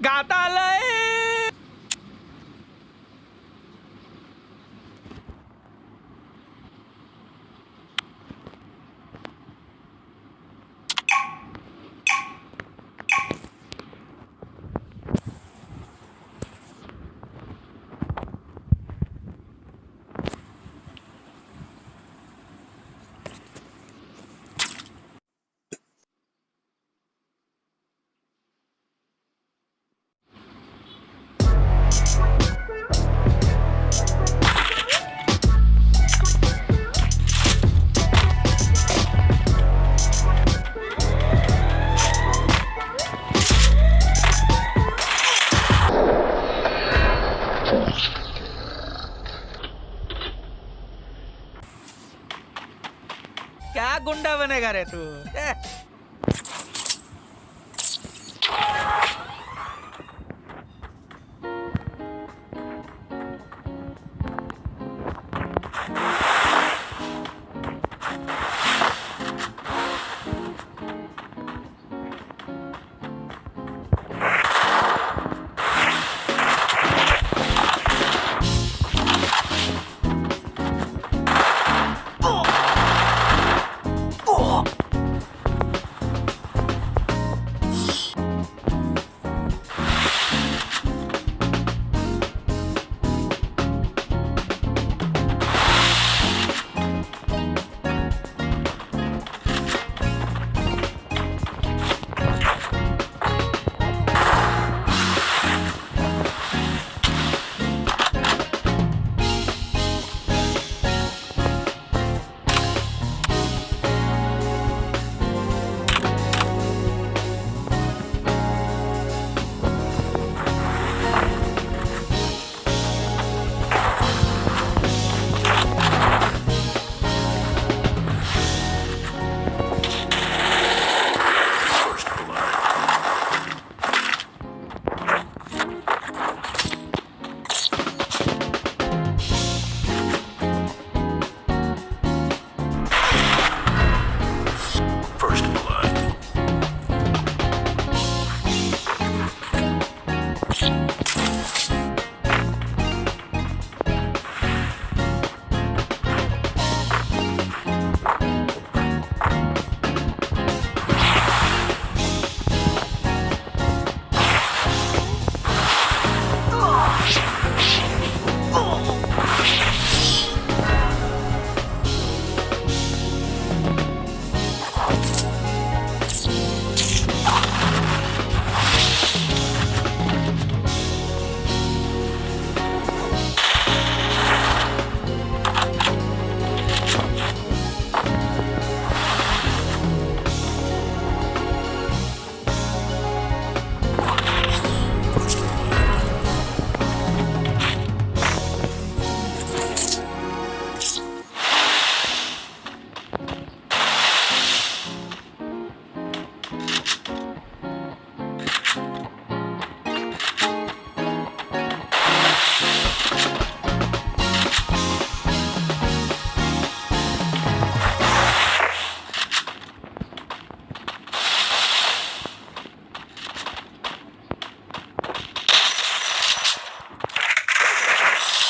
嘎达雷 गुंडा बनेगा रे तू podcast. Thanks.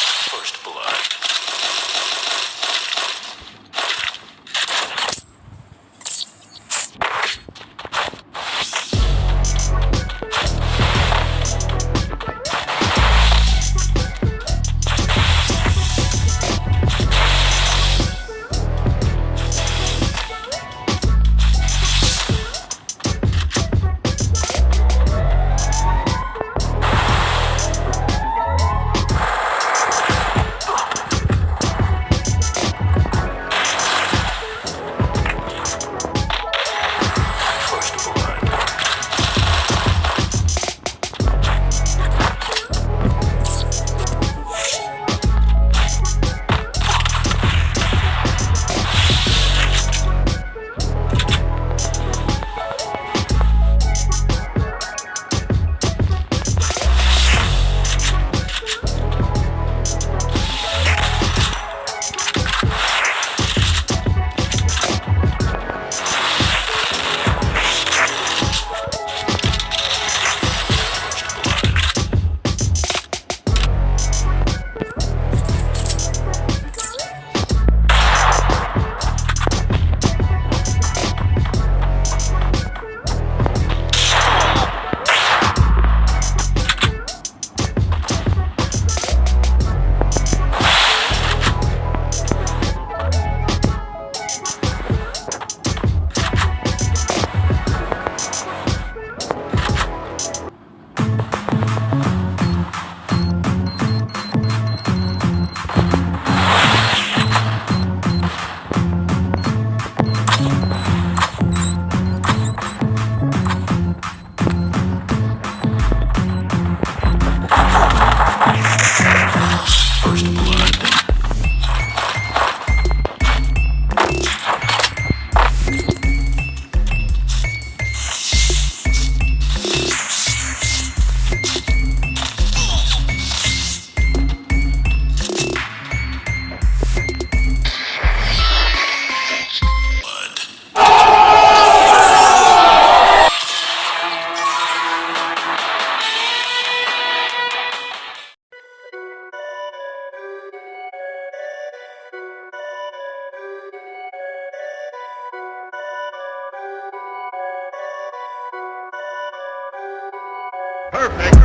Perfect.